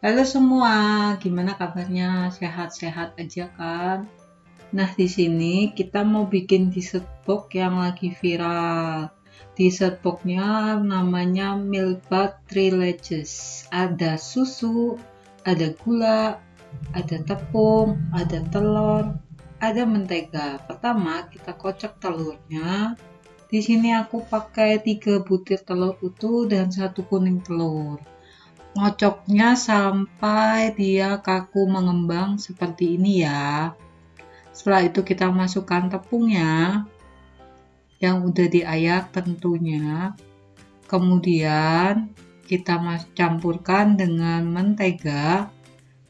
Halo semua, gimana kabarnya? Sehat-sehat aja kan? Nah, di sini kita mau bikin dessert box yang lagi viral. Dessert boxnya namanya Milbat Trileges. Ada susu, ada gula, ada tepung, ada telur, ada mentega. Pertama, kita kocok telurnya. Di sini aku pakai 3 butir telur utuh dan satu kuning telur ngocoknya sampai dia kaku mengembang seperti ini ya. Setelah itu kita masukkan tepungnya yang udah diayak tentunya. Kemudian kita campurkan dengan mentega.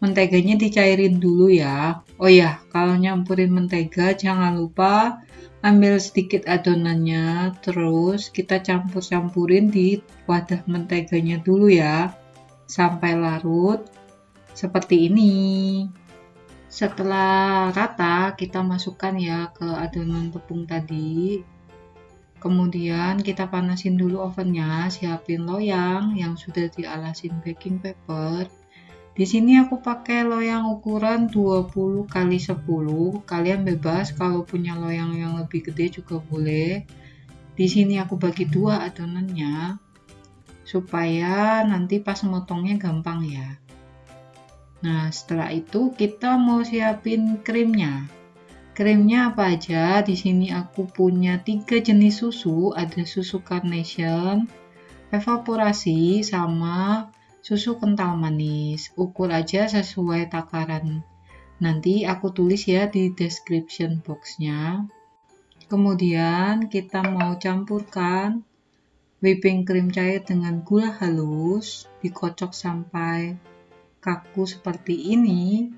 Menteganya dicairin dulu ya. Oh ya kalau nyampurin mentega jangan lupa ambil sedikit adonannya. Terus kita campur-campurin di wadah menteganya dulu ya sampai larut seperti ini. Setelah rata kita masukkan ya ke adonan tepung tadi. Kemudian kita panasin dulu ovennya siapin loyang yang sudah dialasin baking paper. Di sini aku pakai loyang ukuran 20 kali 10 kalian bebas kalau punya loyang yang lebih gede juga boleh. Di sini aku bagi dua adonannya supaya nanti pas motongnya gampang ya. Nah setelah itu kita mau siapin krimnya. Krimnya apa aja? Di sini aku punya tiga jenis susu. Ada susu carnation evaporasi sama susu kental manis. Ukur aja sesuai takaran. Nanti aku tulis ya di description boxnya. Kemudian kita mau campurkan Whipping cream cair dengan gula halus dikocok sampai kaku seperti ini.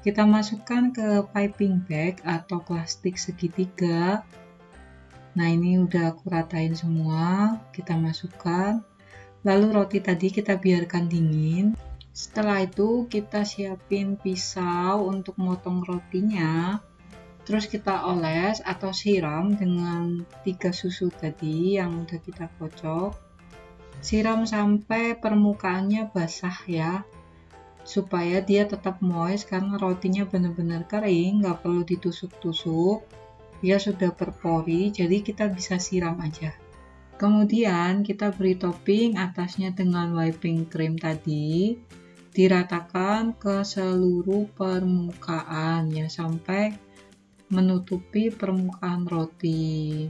Kita masukkan ke piping bag atau plastik segitiga. Nah, ini udah aku ratain semua. Kita masukkan. Lalu roti tadi kita biarkan dingin. Setelah itu kita siapin pisau untuk motong rotinya terus kita oles atau siram dengan tiga susu tadi yang udah kita kocok siram sampai permukaannya basah ya supaya dia tetap moist karena rotinya benar-benar kering nggak perlu ditusuk-tusuk. Dia sudah berpori jadi kita bisa siram aja. Kemudian kita beri topping atasnya dengan whipping cream tadi diratakan ke seluruh permukaan ya sampai menutupi permukaan roti.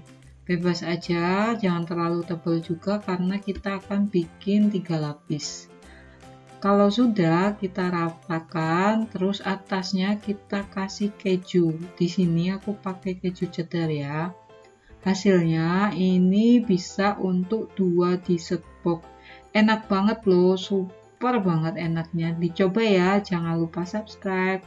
Bebas aja jangan terlalu tebal juga karena kita akan bikin tiga lapis. Kalau sudah kita rapatkan terus atasnya kita kasih keju. Di sini aku pakai keju cheddar ya. Hasilnya ini bisa untuk dua dessert box enak banget loh super banget enaknya. Dicoba ya jangan lupa subscribe